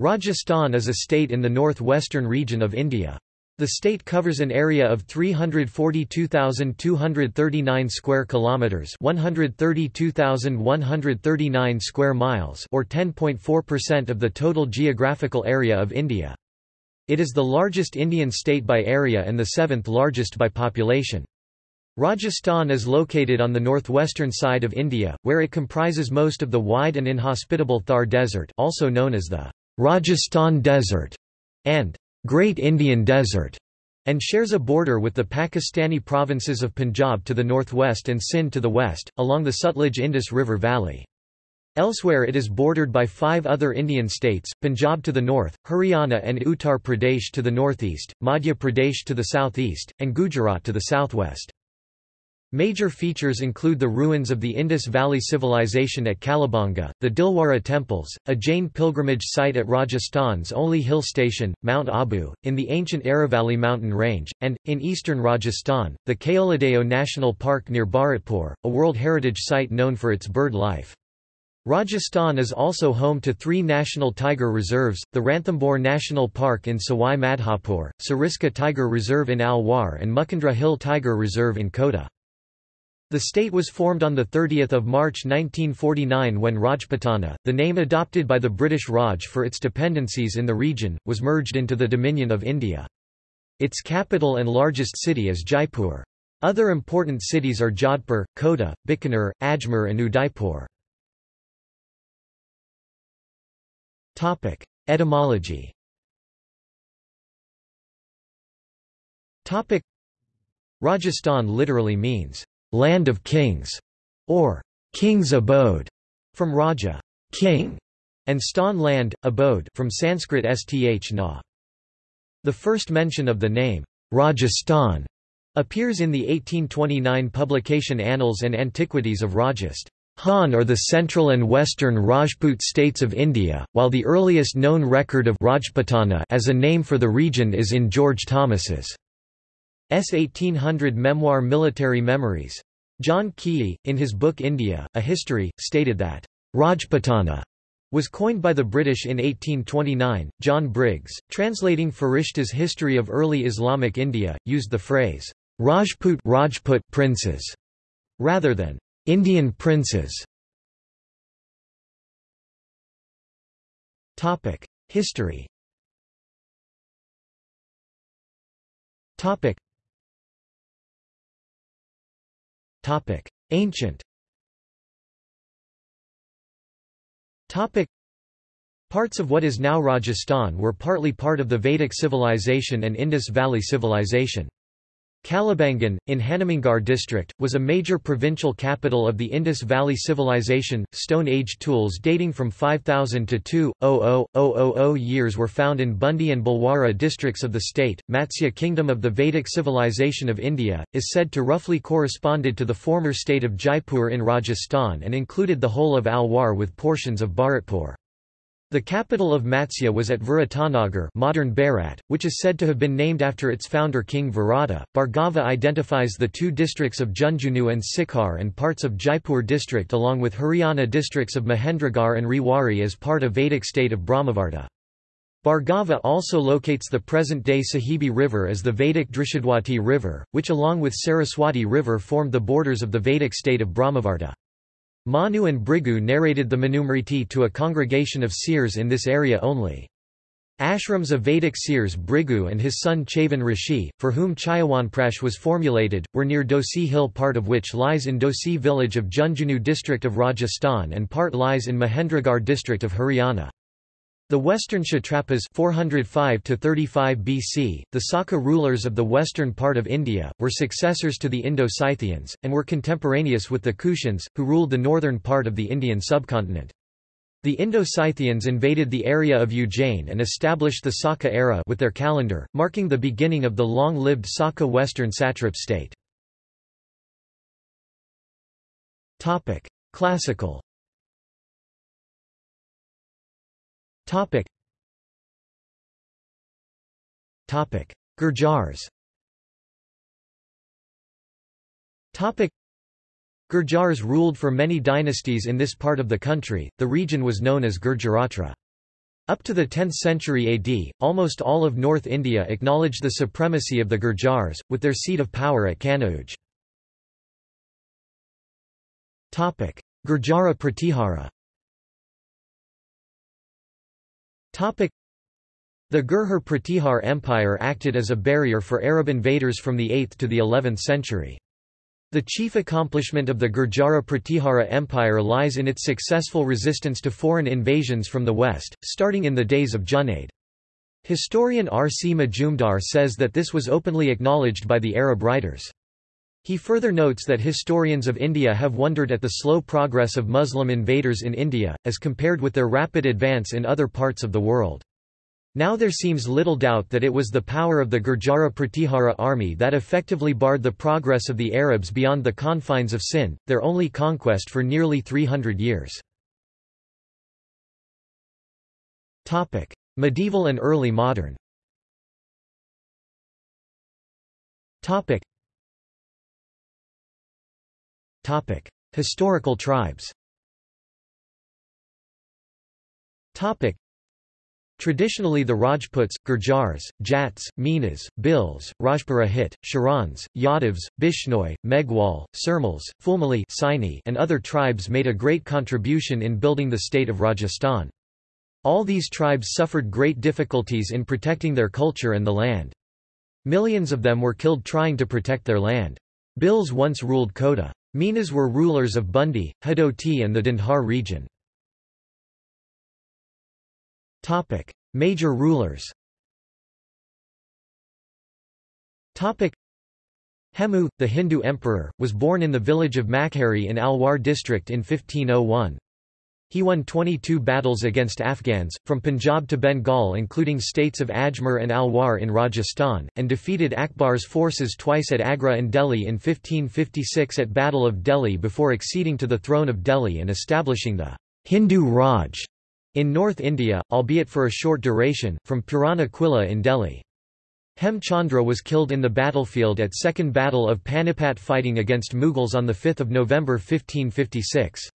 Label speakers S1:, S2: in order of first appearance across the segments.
S1: Rajasthan is a state in the northwestern region of India. The state covers an area of 342,239 square kilometers, 132,139 square miles, or 10.4% of the total geographical area of India. It is the largest Indian state by area and the seventh largest by population. Rajasthan is located on the northwestern side of India, where it comprises most of the wide and inhospitable Thar Desert also known as the Rajasthan Desert, and Great Indian Desert, and shares a border with the Pakistani provinces of Punjab to the northwest and Sindh to the west, along the Sutlej-Indus River Valley. Elsewhere it is bordered by five other Indian states, Punjab to the north, Haryana and Uttar Pradesh to the northeast, Madhya Pradesh to the southeast, and Gujarat to the southwest. Major features include the ruins of the Indus Valley Civilization at Kalibangan, the Dilwara Temples, a Jain pilgrimage site at Rajasthan's only hill station, Mount Abu, in the ancient Aravalli mountain range, and, in eastern Rajasthan, the Keoladeo National Park near Bharatpur, a World Heritage Site known for its bird life. Rajasthan is also home to three national tiger reserves, the Ranthambore National Park in Sawai Madhopur, Sariska Tiger Reserve in Alwar and Mukundra Hill Tiger Reserve in Kota. The state was formed on 30 March 1949 when Rajputana, the name adopted by the British Raj for its dependencies in the region, was merged into the Dominion of India. Its capital and largest city is Jaipur. Other important cities are Jodhpur, Kota, Bikaner, Ajmer and Udaipur.
S2: Etymology
S1: Rajasthan literally means, land of kings, or king's abode, from Raja, king, and stan land, abode from Sanskrit sth na. The first mention of the name, Rajasthan, appears in the 1829 publication Annals and Antiquities of Rajasthan, Han are the central and western Rajput states of India, while the earliest known record of Rajputana as a name for the region is in George Thomas's S. 1800 memoir Military Memories. John Keay, in his book India, A History, stated that, Rajputana was coined by the British in 1829. John Briggs, translating Farishta's History of Early Islamic India, used the phrase, Rajput, Rajput princes, rather than
S2: Indian princes. Topic: History. Topic: Topic: Ancient. Topic:
S1: Parts of what is now Rajasthan were partly part of the Vedic civilization and Indus Valley civilization. Kalibangan, in Hanumangarh district, was a major provincial capital of the Indus Valley Civilization. Stone Age tools dating from 5000 to 2,000 years were found in Bundi and Bhilwara districts of the state. Matsya kingdom of the Vedic civilization of India, is said to roughly corresponded to the former state of Jaipur in Rajasthan and included the whole of Alwar with portions of Bharatpur. The capital of Matsya was at Viratanagar modern Bharat, which is said to have been named after its founder King Virata. Bhargava identifies the two districts of Jhunjhunu and Sikar and parts of Jaipur district along with Haryana districts of Mahendragarh and Rewari as part of Vedic state of Brahmavarta. Bhargava also locates the present-day Sahibi River as the Vedic Drishadwati River, which along with Saraswati River formed the borders of the Vedic state of Brahmavarta. Manu and Bhrigu narrated the Manusmriti to a congregation of seers in this area only. Ashrams of Vedic seers Bhrigu and his son Chavan Rishi, for whom Chyawanprash was formulated, were near Dhosi Hill part of which lies in Dhosi village of Jhunjhunu district of Rajasthan and part lies in Mahendragarh district of Haryana. The Western Satrapas 405 to 35 BC, the Saka rulers of the western part of India, were successors to the Indo-Scythians and were contemporaneous with the Kushans, who ruled the northern part of the Indian subcontinent. The Indo-Scythians invaded the area of Ujjain and established the Saka era with their calendar, marking the beginning of the long-lived Saka Western satrap state.
S2: Classical Topic. Topic. Gurjars Topic. Gurjars
S1: ruled for many dynasties in this part of the country, the region was known as Gurjaratra. Up to the 10th century AD, almost all of North India acknowledged the supremacy of the Gurjars, with their seat of power at Kanauj.
S2: Gurjara Pratihara
S1: The Gurhar Pratihar Empire acted as a barrier for Arab invaders from the 8th to the 11th century. The chief accomplishment of the Gurjara Pratihara Empire lies in its successful resistance to foreign invasions from the west, starting in the days of Junaid. Historian R. C. Majumdar says that this was openly acknowledged by the Arab writers. He further notes that historians of India have wondered at the slow progress of Muslim invaders in India, as compared with their rapid advance in other parts of the world. Now there seems little doubt that it was the power of the Gurjara Pratihara army that effectively barred the progress of the Arabs beyond the confines of Sind, their only conquest for nearly 300 years.
S2: medieval and early modern Topic. Historical tribes Topic.
S1: Traditionally the Rajputs, Gurjars, Jats, Minas, Bhils, Rajpurohit, Sharans, Yadavs, Bishnoi, Meghwal, Sirmals, Fulmali Saini, and other tribes made a great contribution in building the state of Rajasthan. All these tribes suffered great difficulties in protecting their culture and the land. Millions of them were killed trying to protect their land. Bhils once ruled Kota. Minas were rulers of Bundi, Hadoti and the Dindhar region.
S2: Major rulers
S1: Hemu, the Hindu emperor, was born in the village of Makhari in Alwar district in 1501. He won 22 battles against Afghans, from Punjab to Bengal including states of Ajmer and Alwar in Rajasthan, and defeated Akbar's forces twice at Agra and Delhi in 1556 at Battle of Delhi before acceding to the throne of Delhi and establishing the Hindu Raj in North India, albeit for a short duration, from Purana Quilla in Delhi. Hemchandra was killed in the battlefield at Second Battle of Panipat fighting against Mughals on 5 November 1556.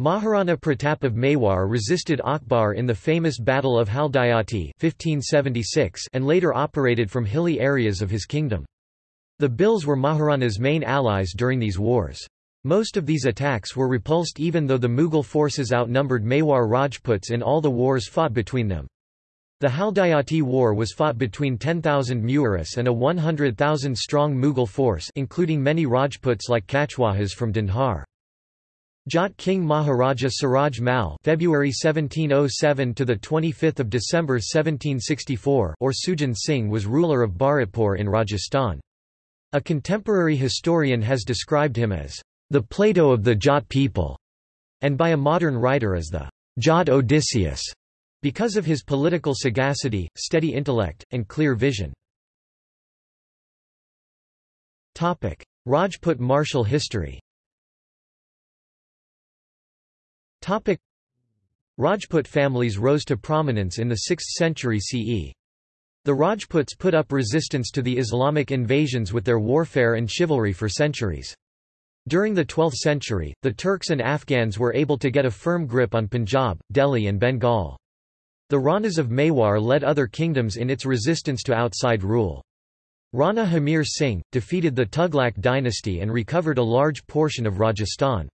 S1: Maharana Pratap of Mewar resisted Akbar in the famous Battle of Haldighati 1576 and later operated from hilly areas of his kingdom. The Bhils were Maharana's main allies during these wars. Most of these attacks were repulsed even though the Mughal forces outnumbered Mewar Rajputs in all the wars fought between them. The Haldighati War was fought between 10,000 Muris and a 100,000-strong Mughal force including many Rajputs like Kachwahas from Dindhar. Jat King Maharaja Suraj Mal (February 1707 to the 25th of December 1764) or Sujan Singh was ruler of Bharatpur in Rajasthan. A contemporary historian has described him as the Plato of the Jat people, and by a modern writer as the Jat Odysseus, because of his political sagacity, steady intellect, and clear vision.
S2: Topic: Rajput martial history.
S1: Topic. Rajput families rose to prominence in the 6th century CE. The Rajputs put up resistance to the Islamic invasions with their warfare and chivalry for centuries. During the 12th century, the Turks and Afghans were able to get a firm grip on Punjab, Delhi and Bengal. The Ranas of Mewar led other kingdoms in its resistance to outside rule. Rana Hamir Singh, defeated the Tughlaq dynasty and recovered a large portion of Rajasthan.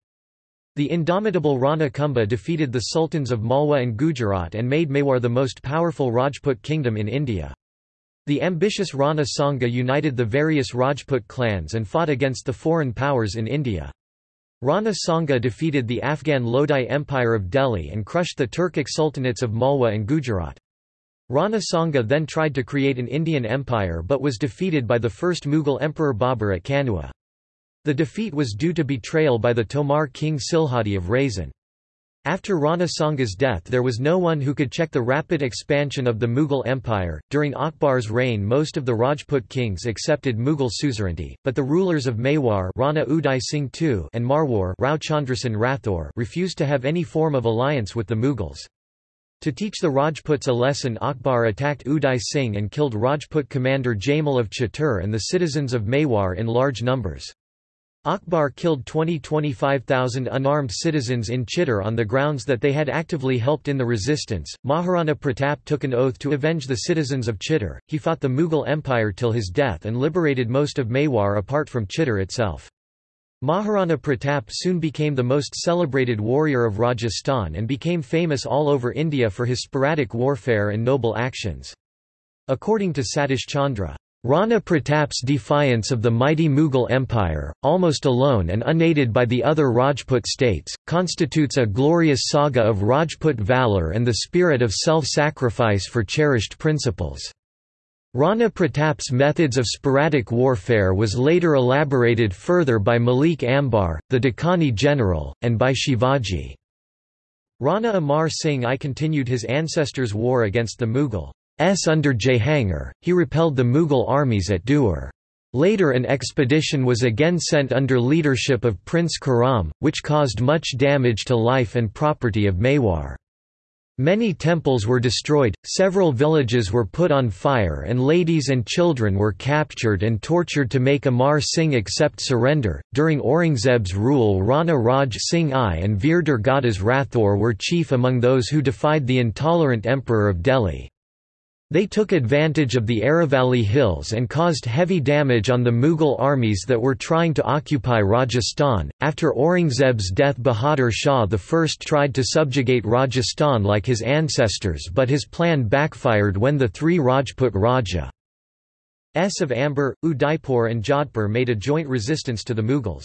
S1: The indomitable Rana Kumbha defeated the sultans of Malwa and Gujarat and made Mewar the most powerful Rajput kingdom in India. The ambitious Rana Sanga united the various Rajput clans and fought against the foreign powers in India. Rana Sanga defeated the Afghan Lodi Empire of Delhi and crushed the Turkic sultanates of Malwa and Gujarat. Rana Sanga then tried to create an Indian empire but was defeated by the first Mughal emperor Babur at Kanua. The defeat was due to betrayal by the Tomar king Silhadi of Raisen. After Rana Sanga's death, there was no one who could check the rapid expansion of the Mughal Empire. During Akbar's reign, most of the Rajput kings accepted Mughal suzerainty, but the rulers of Mewar Rana Uday Singh II and Marwar Rao Chandrasen Rathor, refused to have any form of alliance with the Mughals. To teach the Rajputs a lesson, Akbar attacked Uday Singh and killed Rajput commander Jamal of Chatur and the citizens of Mewar in large numbers. Akbar killed 20–25,000 unarmed citizens in Chittor on the grounds that they had actively helped in the resistance. Maharana Pratap took an oath to avenge the citizens of Chittor. He fought the Mughal Empire till his death and liberated most of Mewar apart from Chittor itself. Maharana Pratap soon became the most celebrated warrior of Rajasthan and became famous all over India for his sporadic warfare and noble actions. According to Satish Chandra, Rana Pratap's defiance of the mighty Mughal Empire, almost alone and unaided by the other Rajput states, constitutes a glorious saga of Rajput valor and the spirit of self-sacrifice for cherished principles. Rana Pratap's methods of sporadic warfare was later elaborated further by Malik Ambar, the Dakani general, and by Shivaji. Rana Amar Singh I continued his ancestors' war against the Mughal S under Jahangir, he repelled the Mughal armies at Duer. Later an expedition was again sent under leadership of Prince Khurram, which caused much damage to life and property of Mewar. Many temples were destroyed, several villages were put on fire and ladies and children were captured and tortured to make Amar Singh accept surrender. During Aurangzeb's rule Rana Raj Singh I and Veer Durgadas Rathor were chief among those who defied the intolerant emperor of Delhi. They took advantage of the Aravalli Hills and caused heavy damage on the Mughal armies that were trying to occupy Rajasthan. After Aurangzeb's death, Bahadur Shah I tried to subjugate Rajasthan like his ancestors, but his plan backfired when the three Rajput Raja S of Amber, Udaipur, and Jodhpur made a joint resistance to the Mughals.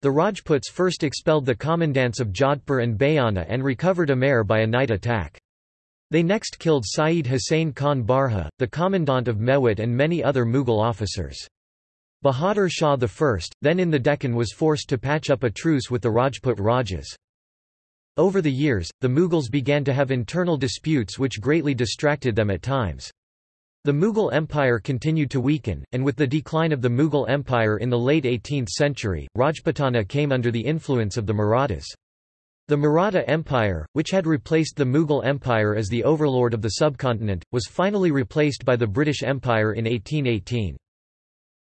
S1: The Rajputs first expelled the commandants of Jodhpur and Bayana and recovered Amer by a night attack. They next killed Sayyid Hussain Khan Barha, the commandant of Mewat and many other Mughal officers. Bahadur Shah I, then in the Deccan was forced to patch up a truce with the Rajput Rajas. Over the years, the Mughals began to have internal disputes which greatly distracted them at times. The Mughal Empire continued to weaken, and with the decline of the Mughal Empire in the late 18th century, Rajputana came under the influence of the Marathas. The Maratha Empire, which had replaced the Mughal Empire as the overlord of the subcontinent, was finally replaced by the British Empire in 1818.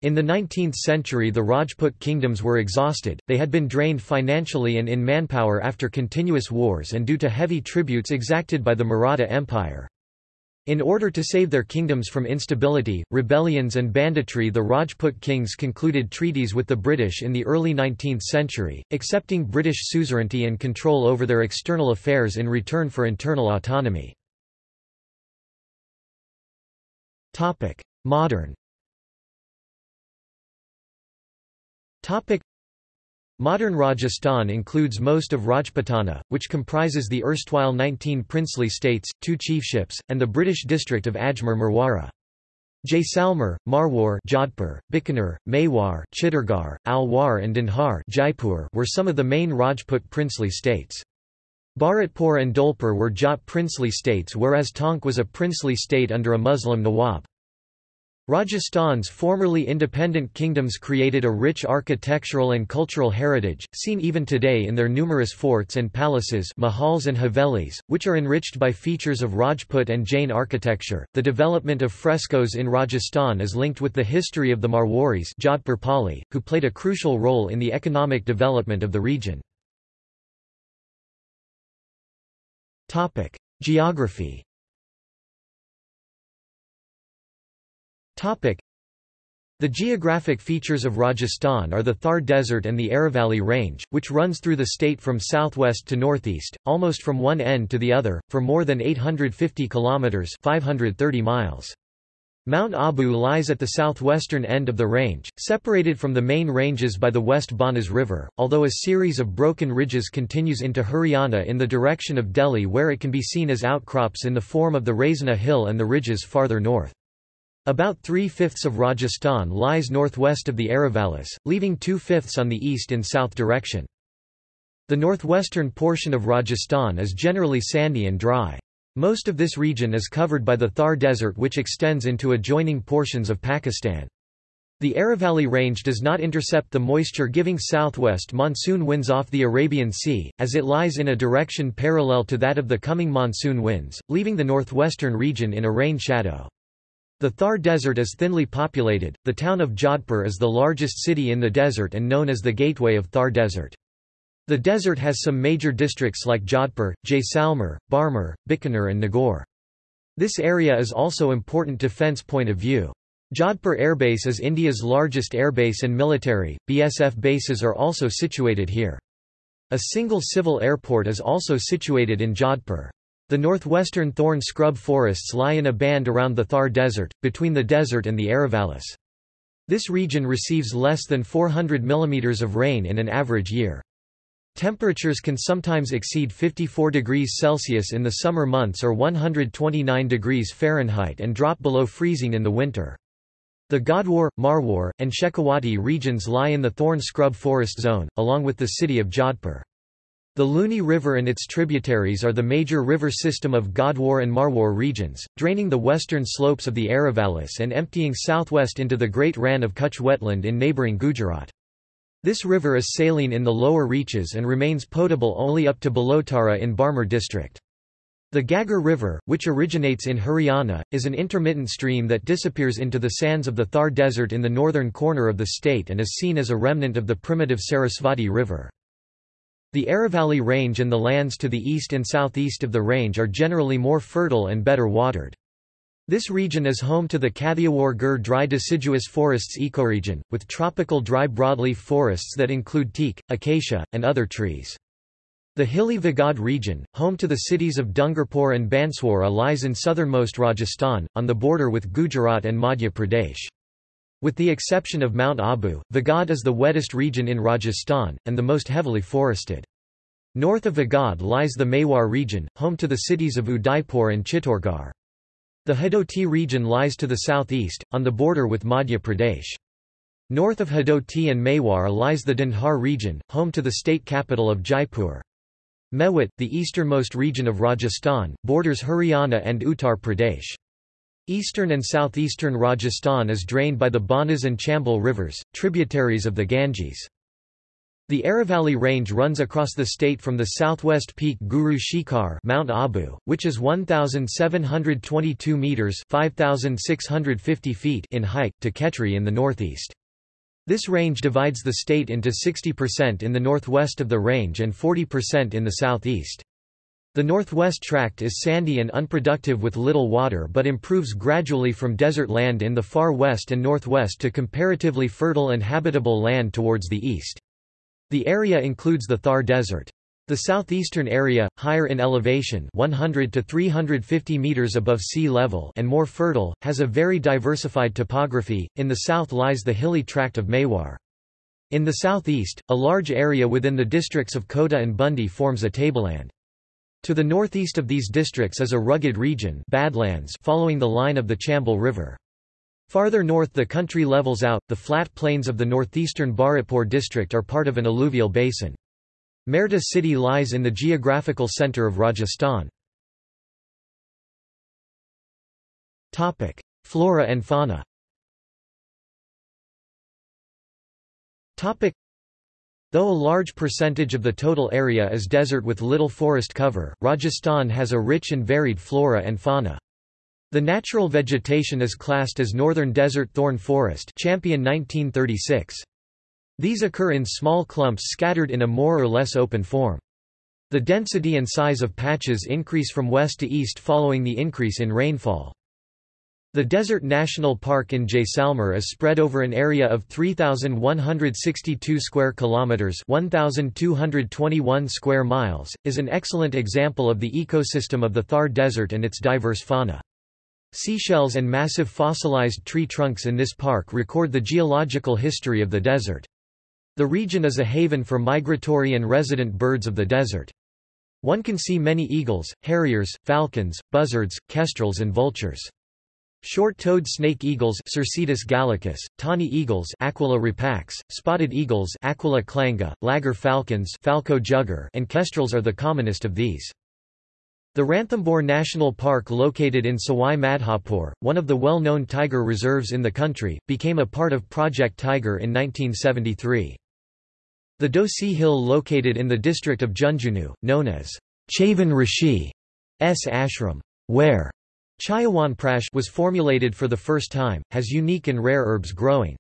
S1: In the 19th century the Rajput kingdoms were exhausted, they had been drained financially and in manpower after continuous wars and due to heavy tributes exacted by the Maratha Empire. In order to save their kingdoms from instability, rebellions and banditry the Rajput kings concluded treaties with the British in the early 19th century, accepting British suzerainty and control over their external affairs in return for internal autonomy. Modern Modern Rajasthan includes most of Rajputana, which comprises the erstwhile 19 princely states, two chiefships, and the British district of Ajmer Marwara. Jaisalmer, Marwar Jodhpur, Bikaner, Mewar Chittorgarh, Alwar and Dinhar Jaipur were some of the main Rajput princely states. Bharatpur and Dholpur were Jat princely states whereas Tonk was a princely state under a Muslim Nawab. Rajasthan's formerly independent kingdoms created a rich architectural and cultural heritage, seen even today in their numerous forts and palaces mahals and havelis, which are enriched by features of Rajput and Jain architecture. The development of frescoes in Rajasthan is linked with the history of the Marwaris Jodhpur Pali, who played a crucial role in the economic development of the region.
S2: Geography
S1: The geographic features of Rajasthan are the Thar Desert and the Aravalli Range, which runs through the state from southwest to northeast, almost from one end to the other, for more than 850 kilometers (530 miles). Mount Abu lies at the southwestern end of the range, separated from the main ranges by the West Banas River, although a series of broken ridges continues into Haryana in the direction of Delhi where it can be seen as outcrops in the form of the Raisina Hill and the ridges farther north. About three-fifths of Rajasthan lies northwest of the Aravallis, leaving two-fifths on the east and south direction. The northwestern portion of Rajasthan is generally sandy and dry. Most of this region is covered by the Thar Desert which extends into adjoining portions of Pakistan. The Aravalli Range does not intercept the moisture-giving southwest monsoon winds off the Arabian Sea, as it lies in a direction parallel to that of the coming monsoon winds, leaving the northwestern region in a rain shadow. The Thar Desert is thinly populated. The town of Jodhpur is the largest city in the desert and known as the Gateway of Thar Desert. The desert has some major districts like Jodhpur, Jaisalmer, Barmer, Bikaner, and Nagaur. This area is also important defense point of view. Jodhpur Airbase is India's largest airbase and military, BSF bases are also situated here. A single civil airport is also situated in Jodhpur. The northwestern thorn scrub forests lie in a band around the Thar Desert, between the desert and the Aravallis. This region receives less than 400 mm of rain in an average year. Temperatures can sometimes exceed 54 degrees Celsius in the summer months or 129 degrees Fahrenheit and drop below freezing in the winter. The Godwar, Marwar, and Shekhawati regions lie in the thorn scrub forest zone, along with the city of Jodhpur. The Luni River and its tributaries are the major river system of Godwar and Marwar regions, draining the western slopes of the Aravallis and emptying southwest into the Great Rann of Kutch wetland in neighbouring Gujarat. This river is saline in the lower reaches and remains potable only up to Balotara in Barmer district. The Ghaggar River, which originates in Haryana, is an intermittent stream that disappears into the sands of the Thar Desert in the northern corner of the state and is seen as a remnant of the primitive Sarasvati River. The Aravalli Range and the lands to the east and southeast of the range are generally more fertile and better watered. This region is home to the Kathiawar-Gir dry deciduous forests ecoregion, with tropical dry broadleaf forests that include teak, acacia, and other trees. The hilly Vagad region, home to the cities of Dungarpur and Banswara lies in southernmost Rajasthan, on the border with Gujarat and Madhya Pradesh. With the exception of Mount Abu, Vagad is the wettest region in Rajasthan, and the most heavily forested. North of Vagad lies the Mewar region, home to the cities of Udaipur and Chittorgarh. The Hadoti region lies to the southeast, on the border with Madhya Pradesh. North of Hadoti and Mewar lies the Dindhar region, home to the state capital of Jaipur. Mewat, the easternmost region of Rajasthan, borders Haryana and Uttar Pradesh. Eastern and southeastern Rajasthan is drained by the Banas and Chambal rivers, tributaries of the Ganges. The Aravalli Range runs across the state from the southwest peak Guru Shikhar Mount Abu, which is 1,722 metres 5,650 feet in height, to Khetri in the northeast. This range divides the state into 60% in the northwest of the range and 40% in the southeast. The northwest tract is sandy and unproductive with little water but improves gradually from desert land in the far west and northwest to comparatively fertile and habitable land towards the east. The area includes the Thar Desert. The southeastern area, higher in elevation 100 to 350 meters above sea level and more fertile, has a very diversified topography. In the south lies the hilly tract of Mewar. In the southeast, a large area within the districts of Kota and Bundi forms a tableland. To the northeast of these districts is a rugged region Badlands following the line of the Chambal River. Farther north the country levels out, the flat plains of the northeastern Bharatpur district are part of an alluvial basin. Merta city lies in the geographical center of Rajasthan.
S2: Flora and fauna
S1: Though a large percentage of the total area is desert with little forest cover, Rajasthan has a rich and varied flora and fauna. The natural vegetation is classed as northern desert thorn forest Champion 1936. These occur in small clumps scattered in a more or less open form. The density and size of patches increase from west to east following the increase in rainfall. The Desert National Park in Jaisalmer is spread over an area of 3162 square kilometers, 1221 square miles, is an excellent example of the ecosystem of the Thar Desert and its diverse fauna. Seashells and massive fossilized tree trunks in this park record the geological history of the desert. The region is a haven for migratory and resident birds of the desert. One can see many eagles, harriers, falcons, buzzards, kestrels and vultures. Short-toed snake eagles Circaetus gallicus, tawny eagles Aquila rapax, spotted eagles Aquila clanga; laggar falcons Falco jugger, and kestrels are the commonest of these. The Ranthambore National Park located in Sawai Madhopur, one of the well-known tiger reserves in the country, became a part of Project Tiger in 1973. The Dhosi Hill located in the district of Jhunjhunu, known as Chavan Rishi S. Ashram, where Chyawanprash was formulated for the first time, has unique and rare herbs growing.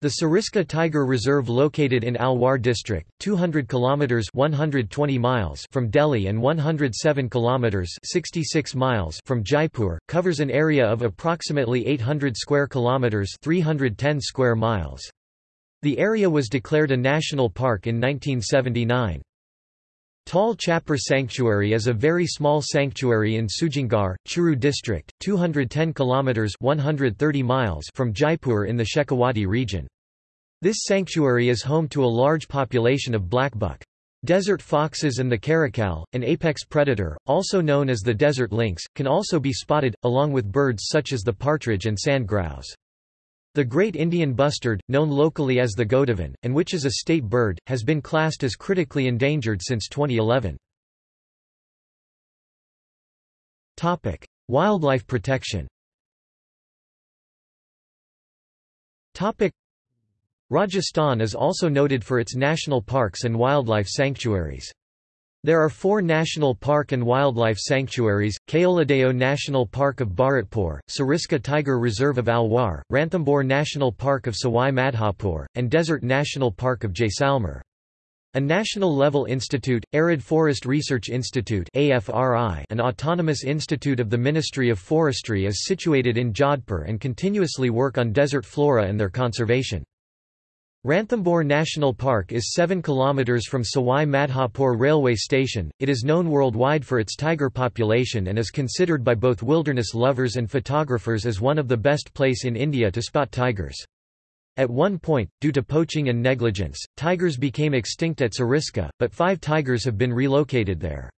S1: The Sariska Tiger Reserve located in Alwar district, 200 kilometers 120 miles from Delhi and 107 kilometers 66 miles from Jaipur, covers an area of approximately 800 square kilometers 310 square miles. The area was declared a national park in 1979. Tal Chhapar Sanctuary is a very small sanctuary in Sujangarh, Churu district, 210 kilometers 130 miles from Jaipur in the Shekhawati region. This sanctuary is home to a large population of blackbuck. Desert foxes and the caracal, an apex predator, also known as the desert lynx, can also be spotted, along with birds such as the partridge and sandgrouse. The great Indian bustard, known locally as the Godavan, and which is a state bird, has been classed as critically endangered since 2011.
S2: Topic: Wildlife protection.
S1: Topic: Rajasthan is also noted for its national parks and wildlife sanctuaries. There are four national park and wildlife sanctuaries, Keoladeo National Park of Bharatpur, Sariska Tiger Reserve of Alwar, Ranthambore National Park of Sawai Madhopur, and Desert National Park of Jaisalmer. A national-level institute, Arid Forest Research Institute an autonomous institute of the Ministry of Forestry is situated in Jodhpur and continuously work on desert flora and their conservation. Ranthambore National Park is 7 km from Sawai Madhopur railway station. It is known worldwide for its tiger population and is considered by both wilderness lovers and photographers as one of the best place in India to spot tigers. At one point, due to poaching and negligence, tigers became extinct at Sariska, but five tigers have been relocated there.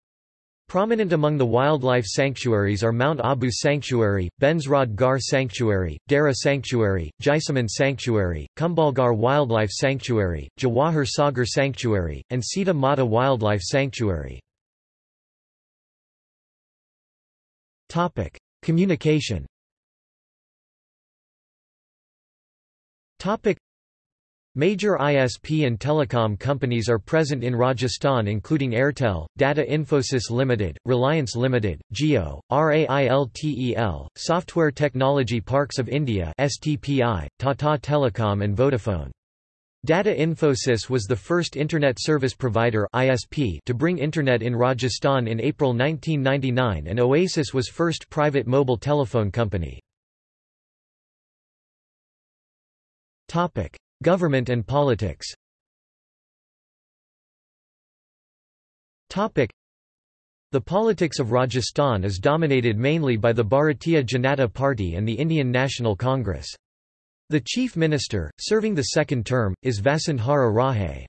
S1: Prominent among the wildlife sanctuaries are Mount Abu Sanctuary, Benzrod Gar Sanctuary, Dara Sanctuary, Jaisamand Sanctuary, Kumbhalgarh Wildlife Sanctuary, Jawahar Sagar Sanctuary, and Sita Mata Wildlife Sanctuary.
S2: Communication
S1: Major ISP and telecom companies are present in Rajasthan including Airtel, Data Infosys Limited, Reliance Limited, Jio, RAILTEL, Software Technology Parks of India STPI, Tata Telecom and Vodafone. Data Infosys was the first Internet Service Provider ISP to bring Internet in Rajasthan in April 1999 and Oasis was first private mobile telephone company.
S2: Government and politics
S1: The politics of Rajasthan is dominated mainly by the Bharatiya Janata Party and the Indian National Congress. The chief minister, serving the second term, is Vasundhara Raje.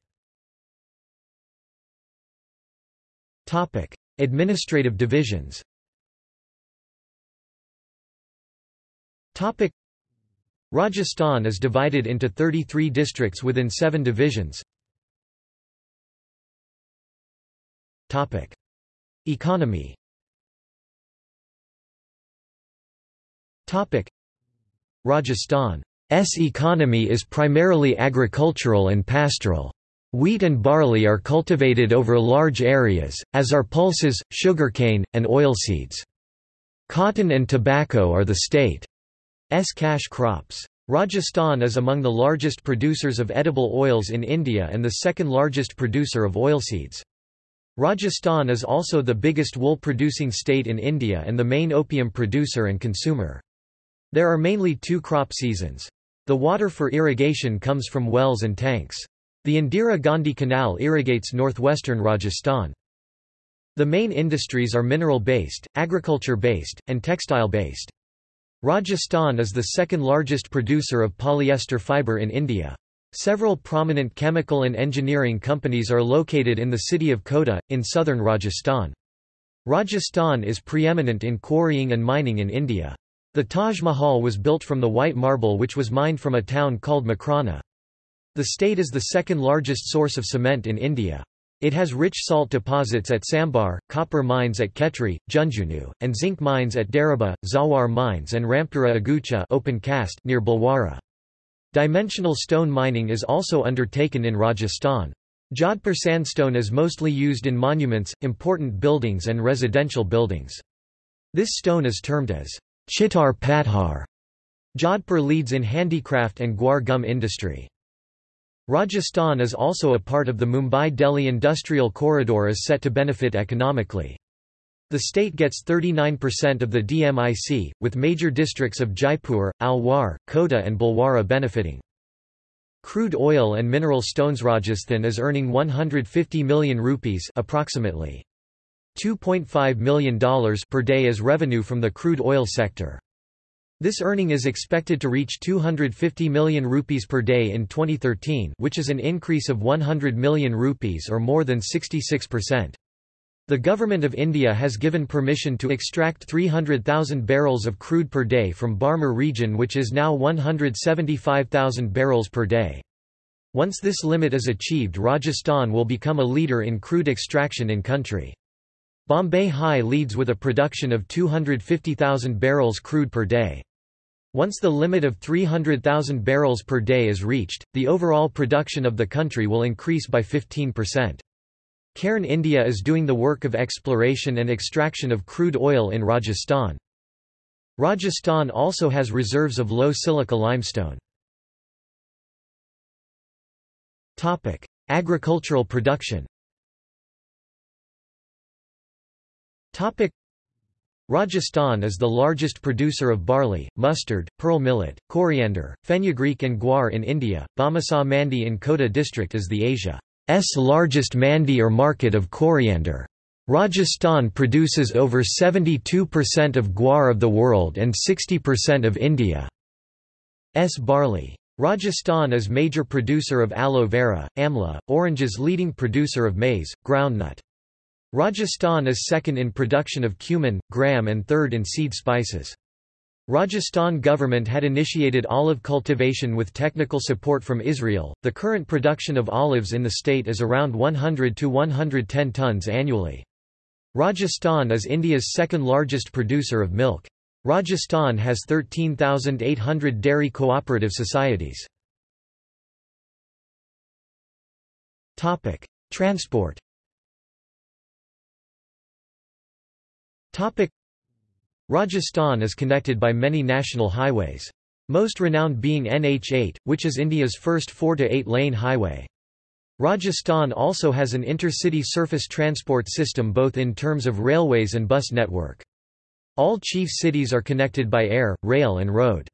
S2: Administrative divisions. Rajasthan is divided into 33 districts within seven divisions. Economy
S1: Rajasthan's economy is primarily agricultural and pastoral. Wheat and barley are cultivated over large areas, as are pulses, sugarcane, and oilseeds. Cotton and tobacco are the state. S cash crops. Rajasthan is among the largest producers of edible oils in India and the second largest producer of oilseeds. Rajasthan is also the biggest wool-producing state in India and the main opium producer and consumer. There are mainly two crop seasons. The water for irrigation comes from wells and tanks. The Indira Gandhi Canal irrigates northwestern Rajasthan. The main industries are mineral-based, agriculture-based, and textile-based. Rajasthan is the second largest producer of polyester fibre in India. Several prominent chemical and engineering companies are located in the city of Kota, in southern Rajasthan. Rajasthan is preeminent in quarrying and mining in India. The Taj Mahal was built from the white marble which was mined from a town called Makrana. The state is the second largest source of cement in India. It has rich salt deposits at Sambar, copper mines at Khetri, Jhunjhunu, and zinc mines at Daraba, Zawar mines and Rampura Agucha open cast near Bhilwara. Dimensional stone mining is also undertaken in Rajasthan. Jodhpur sandstone is mostly used in monuments, important buildings and residential buildings. This stone is termed as Chittar Pathar. Jodhpur leads in handicraft and guar gum industry. Rajasthan is also a part of the Mumbai-Delhi industrial corridor is set to benefit economically. The state gets 39% of the DMIC, with major districts of Jaipur, Alwar, Kota and Bhilwara benefiting. Crude oil and mineral stones Rajasthan is earning 150 million rupees approximately $2.5 million per day as revenue from the crude oil sector. This earning is expected to reach 250 million rupees per day in 2013 which is an increase of 100 million rupees or more than 66%. The Government of India has given permission to extract 300,000 barrels of crude per day from Barmer region which is now 175,000 barrels per day. Once this limit is achieved Rajasthan will become a leader in crude extraction in country. Bombay High leads with a production of 250,000 barrels crude per day. Once the limit of 300,000 barrels per day is reached, the overall production of the country will increase by 15%. Cairn India is doing the work of exploration and extraction of crude oil in Rajasthan. Rajasthan also has reserves of low silica limestone.
S2: Agricultural production
S1: Rajasthan is the largest producer of barley, mustard, pearl millet, coriander, fenugreek and guar in India. Bamasa Mandi in Kota district is the Asia's largest mandi or market of coriander. Rajasthan produces over 72% of guar of the world and 60% of India's barley. Rajasthan is major producer of aloe vera, amla, oranges leading producer of maize, groundnut. Rajasthan is second in production of cumin, gram and third in seed spices. Rajasthan government had initiated olive cultivation with technical support from Israel. The current production of olives in the state is around 100 to 110 tons annually. Rajasthan is India's second largest producer of milk. Rajasthan has 13,800 dairy cooperative societies. Topic: Transport Rajasthan is connected by many national highways. Most renowned being NH8, which is India's first 4 to 8 lane highway. Rajasthan also has an intercity surface transport system both in terms of railways and bus network. All chief cities are connected by air, rail and road.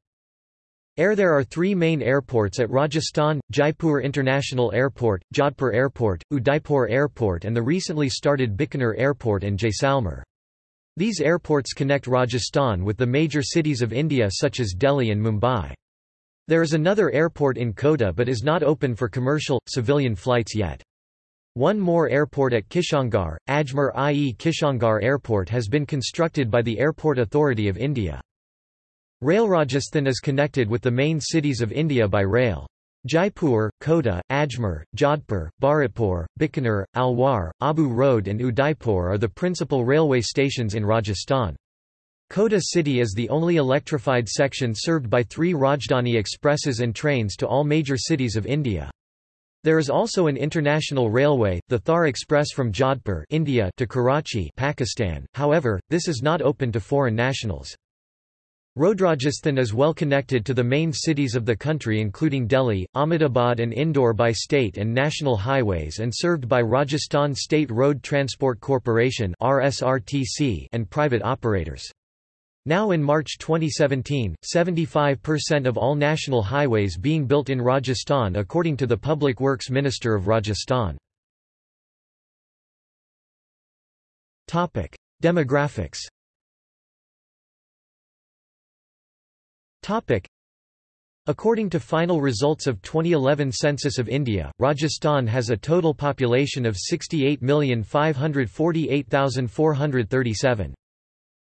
S1: Air There are three main airports at Rajasthan, Jaipur International Airport, Jodhpur Airport, Udaipur Airport and the recently started Bikaner Airport and Jaisalmer. These airports connect Rajasthan with the major cities of India such as Delhi and Mumbai. There is another airport in Kota but is not open for commercial, civilian flights yet. One more airport at Kishangarh, Ajmer i.e. Kishangarh Airport has been constructed by the Airport Authority of India. Rail Rajasthan is connected with the main cities of India by rail. Jaipur, Kota, Ajmer, Jodhpur, Bharatpur, Bikaner, Alwar, Abu Road and Udaipur are the principal railway stations in Rajasthan. Kota city is the only electrified section served by three Rajdhani expresses and trains to all major cities of India. There is also an international railway, the Thar Express from Jodhpur India to Karachi Pakistan, however, this is not open to foreign nationals. Rhodrajasthan is well connected to the main cities of the country including Delhi, Ahmedabad and Indore by state and national highways and served by Rajasthan State Road Transport Corporation and private operators. Now in March 2017, 75% of all national highways being built in Rajasthan according to the Public Works Minister of Rajasthan.
S2: Demographics
S1: According to final results of 2011 Census of India, Rajasthan has a total population of 68,548,437.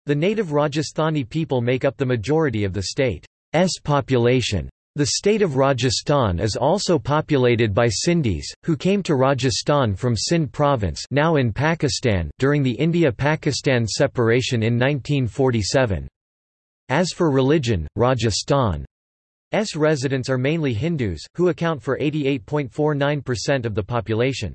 S1: The native Rajasthani people make up the majority of the state's population. The state of Rajasthan is also populated by Sindhis, who came to Rajasthan from Sindh province now in Pakistan during the India-Pakistan separation in 1947. As for religion, Rajasthan's residents are mainly Hindus, who account for 88.49% of the population.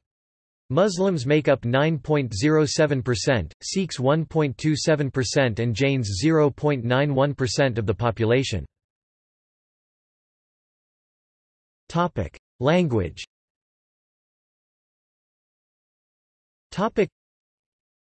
S1: Muslims make up 9.07%, Sikhs 1.27% and Jains 0.91% of the population.
S2: Language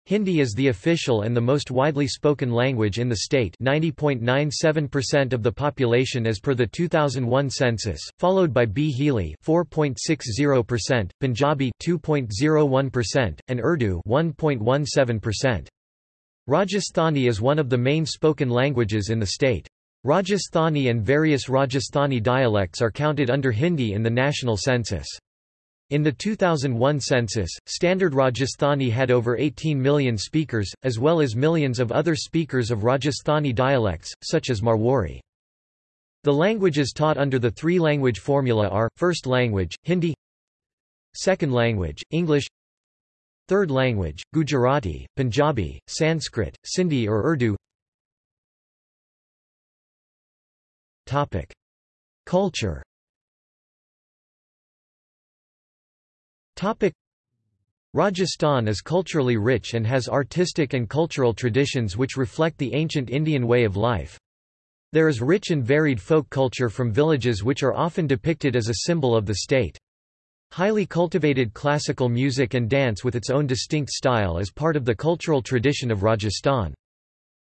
S1: Hindi is the official and the most widely spoken language in the state 90.97% of the population as per the 2001 census, followed by Bhili 4.60%, Punjabi 2.01%, and Urdu 1.17%. Rajasthani is one of the main spoken languages in the state. Rajasthani and various Rajasthani dialects are counted under Hindi in the national census. In the 2001 census, Standard Rajasthani had over 18 million speakers, as well as millions of other speakers of Rajasthani dialects, such as Marwari. The languages taught under the three-language formula are, first language, Hindi second language, English third language, Gujarati, Punjabi, Sanskrit, Sindhi or Urdu Culture Rajasthan is culturally rich and has artistic and cultural traditions which reflect the ancient Indian way of life. There is rich and varied folk culture from villages which are often depicted as a symbol of the state. Highly cultivated classical music and dance with its own distinct style is part of the cultural tradition of Rajasthan.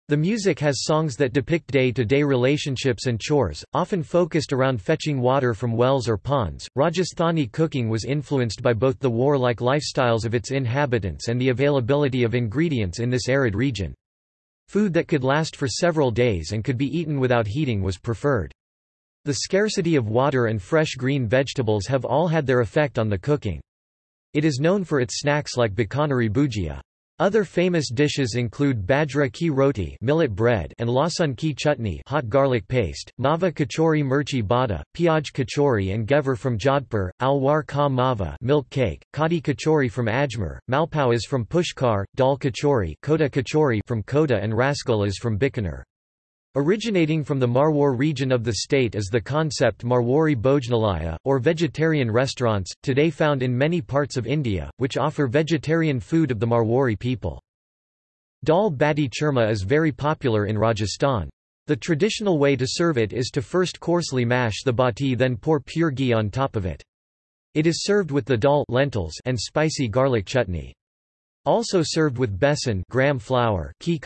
S1: The music has songs that depict day-to-day -day relationships and chores, often focused around fetching water from wells or ponds. Rajasthani cooking was influenced by both the warlike lifestyles of its inhabitants and the availability of ingredients in this arid region. Food that could last for several days and could be eaten without heating was preferred. The scarcity of water and fresh green vegetables have all had their effect on the cooking. It is known for its snacks like Bikaneri bhujia. Other famous dishes include bajra ki roti millet bread and lasun ki chutney hot garlic paste, mava kachori mirchi bada, piaj kachori and ghevar from Jodhpur, alwar ka mava milk cake, kadi kachori from Ajmer, is from Pushkar, dal kachori, kota kachori from Kota and is from Bikaner. Originating from the Marwar region of the state is the concept Marwari Bhojnalaya, or vegetarian restaurants, today found in many parts of India, which offer vegetarian food of the Marwari people. Dal Bati Churma is very popular in Rajasthan. The traditional way to serve it is to first coarsely mash the bati then pour pure ghee on top of it. It is served with the dal lentils and spicy garlic chutney. Also served with besan gram flour ki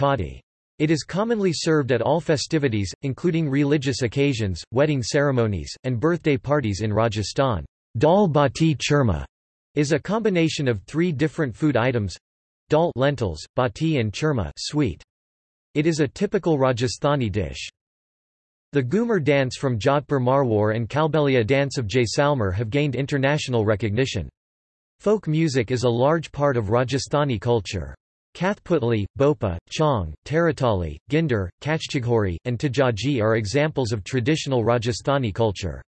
S1: it is commonly served at all festivities, including religious occasions, wedding ceremonies, and birthday parties in Rajasthan. Dal bati churma is a combination of three different food items dal lentils, bati and churma sweet. It is a typical Rajasthani dish. The Ghoomar dance from Jodhpur Marwar and Kalbelia dance of Jaisalmer have gained international recognition. Folk music is a large part of Rajasthani culture. Kathputli, Bhopa, Chong, Taratali, Ginder, Kachchighori, and Tejaji are examples of traditional Rajasthani culture.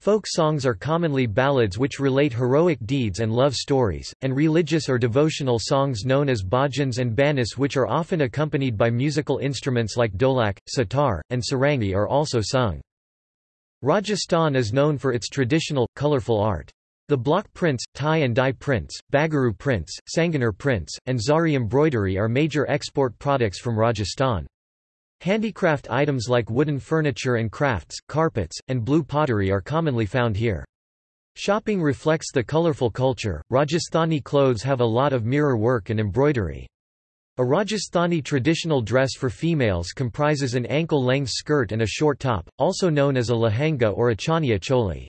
S1: Folk songs are commonly ballads which relate heroic deeds and love stories, and religious or devotional songs known as bhajans and banis which are often accompanied by musical instruments like dholak, sitar, and sarangi are also sung. Rajasthan is known for its traditional, colorful art. The block prints, tie and dye prints, Bagaru prints, Sanganer prints, and Zari embroidery are major export products from Rajasthan. Handicraft items like wooden furniture and crafts, carpets, and blue pottery are commonly found here. Shopping reflects the colorful culture. Rajasthani clothes have a lot of mirror work and embroidery. A Rajasthani traditional dress for females comprises an ankle-length skirt and a short top, also known as a lehenga or a chaniya choli.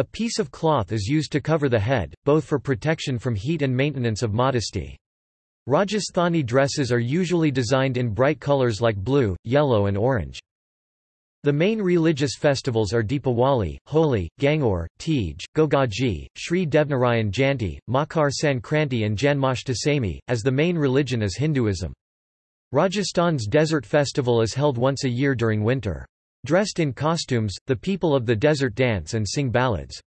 S1: A piece of cloth is used to cover the head, both for protection from heat and maintenance of modesty. Rajasthani dresses are usually designed in bright colors like blue, yellow and orange. The main religious festivals are Deepawali, Holi, Gangaur, Teej, Gogaji, Sri Devnarayan Janti, Makar Sankranti and Janmashtami, as the main religion is Hinduism. Rajasthan's desert festival is held once a year during winter. Dressed in costumes, the people of the desert dance and sing ballads.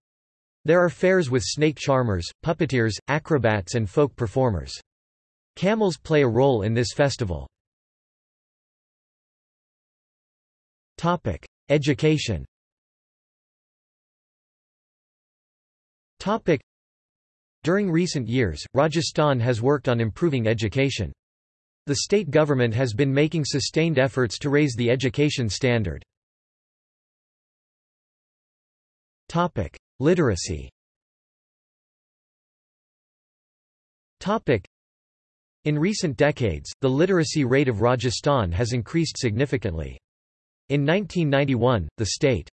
S1: There are fairs with snake charmers, puppeteers, acrobats and folk performers. Camels play a role in this festival.
S2: Topic: Education.
S1: Topic: During recent years, Rajasthan has worked on improving education. The state government has been making sustained efforts to raise the education standard.
S2: Topic: Literacy.
S1: Topic: In recent decades, the literacy rate of Rajasthan has increased significantly. In 1991, the state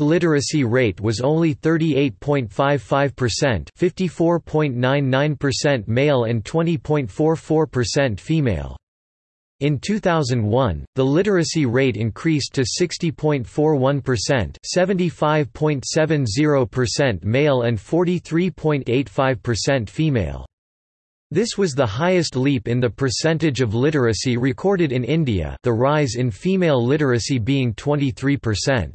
S1: literacy rate was only 38.55%, 54.99% male and 20.44% female. In 2001, the literacy rate increased to 60.41% 75.70% male and 43.85% female. This was the highest leap in the percentage of literacy recorded in India the rise in female literacy being 23%.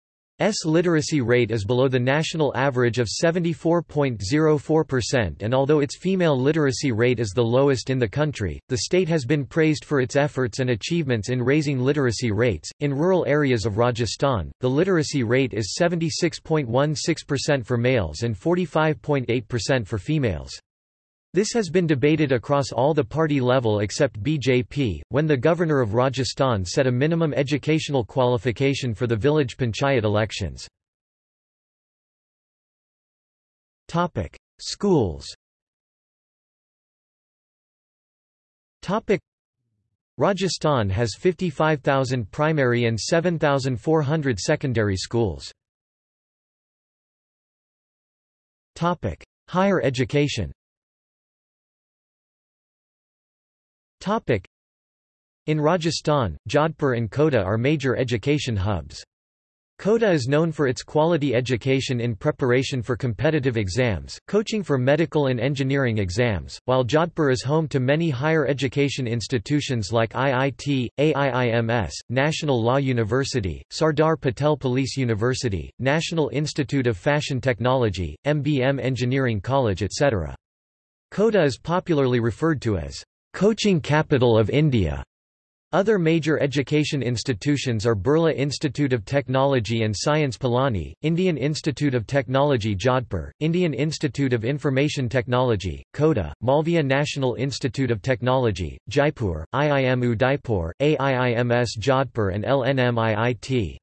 S1: S literacy rate is below the national average of 74.04% and although its female literacy rate is the lowest in the country, the state has been praised for its efforts and achievements in raising literacy rates. In rural areas of Rajasthan, the literacy rate is 76.16% for males and 45.8% for females. This has been debated across all the party level except BJP, when the governor of Rajasthan set a minimum educational qualification for the village panchayat elections.
S2: Schools
S1: Rajasthan has 55,000 primary and 7,400 secondary schools.
S2: Higher education
S1: Topic. In Rajasthan, Jodhpur and Kota are major education hubs. Kota is known for its quality education in preparation for competitive exams, coaching for medical and engineering exams, while Jodhpur is home to many higher education institutions like IIT, AIIMS, National Law University, Sardar Patel Police University, National Institute of Fashion Technology, MBM Engineering College etc. Kota is popularly referred to as Coaching capital of India. Other major education institutions are Birla Institute of Technology and Science Pilani, Indian Institute of Technology Jodhpur, Indian Institute of Information Technology, Kota, Malviya National Institute of Technology, Jaipur, IIM Udaipur, AIIMS Jodhpur and LNMIIT.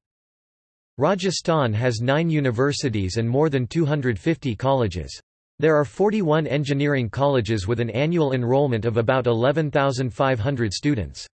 S1: Rajasthan has nine universities and more than 250 colleges. There are 41 engineering colleges with an annual enrollment of about 11,500 students.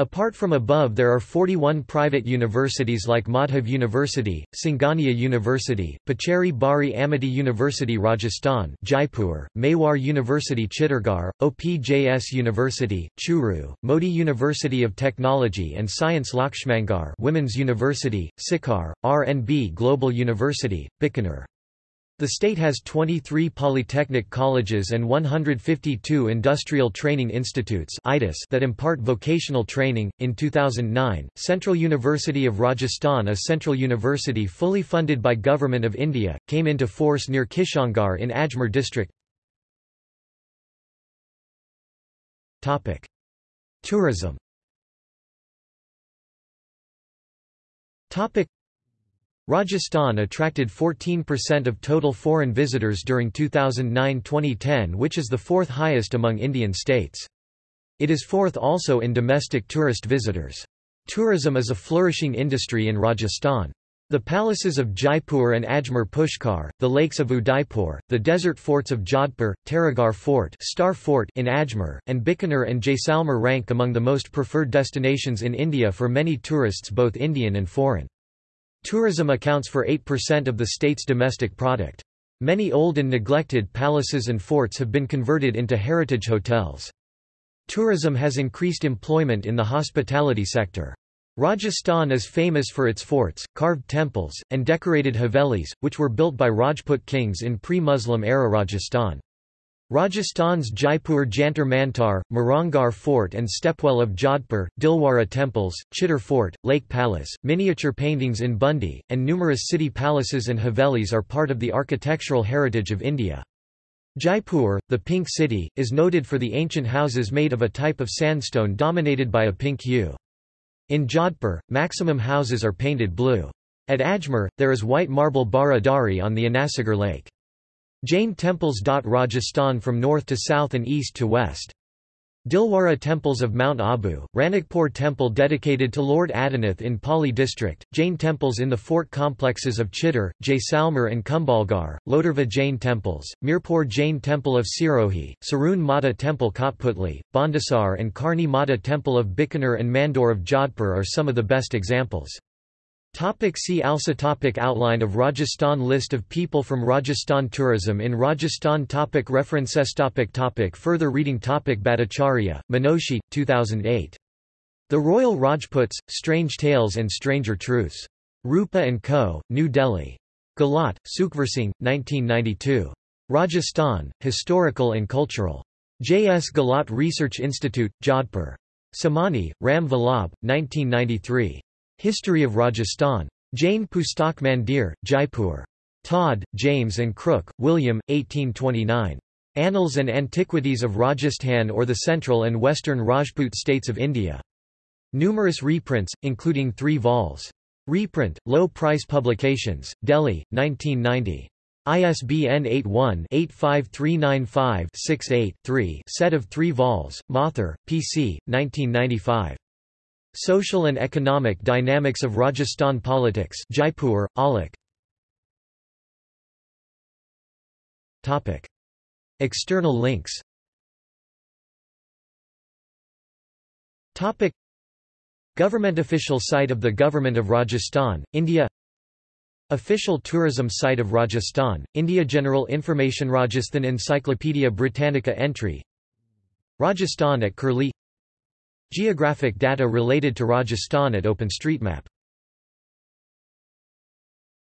S1: Apart from above there are 41 private universities like Madhav University, Singhania University, Pacheri Bari Amity University Rajasthan Jaipur, Mewar University Chittorgarh, OPJS University, Churu, Modi University of Technology and Science Lakshmangarh Women's University, Sikar, RNB Global University, Bikaner the state has 23 polytechnic colleges and 152 industrial training institutes that impart vocational training. In 2009, Central University of Rajasthan, a central university fully funded by Government of India, came into force near Kishangarh in Ajmer district.
S2: Topic: Tourism.
S1: Topic: Rajasthan attracted 14% of total foreign visitors during 2009-2010 which is the fourth highest among Indian states. It is fourth also in domestic tourist visitors. Tourism is a flourishing industry in Rajasthan. The palaces of Jaipur and Ajmer Pushkar, the lakes of Udaipur, the desert forts of Jodhpur, Taragarh Fort, Star Fort in Ajmer, and Bikaner and Jaisalmer rank among the most preferred destinations in India for many tourists both Indian and foreign. Tourism accounts for 8% of the state's domestic product. Many old and neglected palaces and forts have been converted into heritage hotels. Tourism has increased employment in the hospitality sector. Rajasthan is famous for its forts, carved temples, and decorated havelis, which were built by Rajput kings in pre-Muslim era Rajasthan. Rajasthan's Jaipur Jantar Mantar, Mehrangarh Fort and Stepwell of Jodhpur, Dilwara temples, Chittor Fort, Lake Palace, miniature paintings in Bundi, and numerous city palaces and havelis are part of the architectural heritage of India. Jaipur, the pink city, is noted for the ancient houses made of a type of sandstone dominated by a pink hue. In Jodhpur, maximum houses are painted blue. At Ajmer, there is white marble Bara Dari on the Anasagar Lake. Jain temples dot Rajasthan from north to south and east to west. Dilwara temples of Mount Abu, Ranakpur temple dedicated to Lord Adinath in Pali district, Jain temples in the fort complexes of Chittor, Jaisalmer and Kumbhalgarh, Lodarva Jain temples, Mirpur Jain temple of Sirohi, Sarun Mata temple Kotputli, Bhandasar and Karni Mata temple of Bikaner and Mandor of Jodhpur are some of the best examples. Topic see also topic Outline of Rajasthan List of people from Rajasthan Tourism in Rajasthan topic References topic topic Further reading topic Bhattacharya, Manoshi, 2008. The Royal Rajputs, Strange Tales and Stranger Truths. Rupa & Co., New Delhi. Gahlot, Sukhversing, 1992. Rajasthan, Historical and Cultural. J. S. Gahlot Research Institute, Jodhpur. Samani, Ram Vallabh, 1993. History of Rajasthan. Jain Pustak Mandir, Jaipur. Tod, James and Crooke, William, 1829. Annals and Antiquities of Rajasthan or the Central and Western Rajput States of India. Numerous reprints, including three vols. Reprint, Low Price Publications, Delhi, 1990. ISBN 81-85395-68-3 set of three vols, Mathur, p.c., 1995. Social and Economic Dynamics of Rajasthan Politics Jaipur,
S2: Topic. External links Government official site
S1: of the Government of Rajasthan, India Official tourism site of Rajasthan, India General Information Rajasthan Encyclopedia Britannica entry Rajasthan at Curlie Geographic data related to Rajasthan at
S2: OpenStreetMap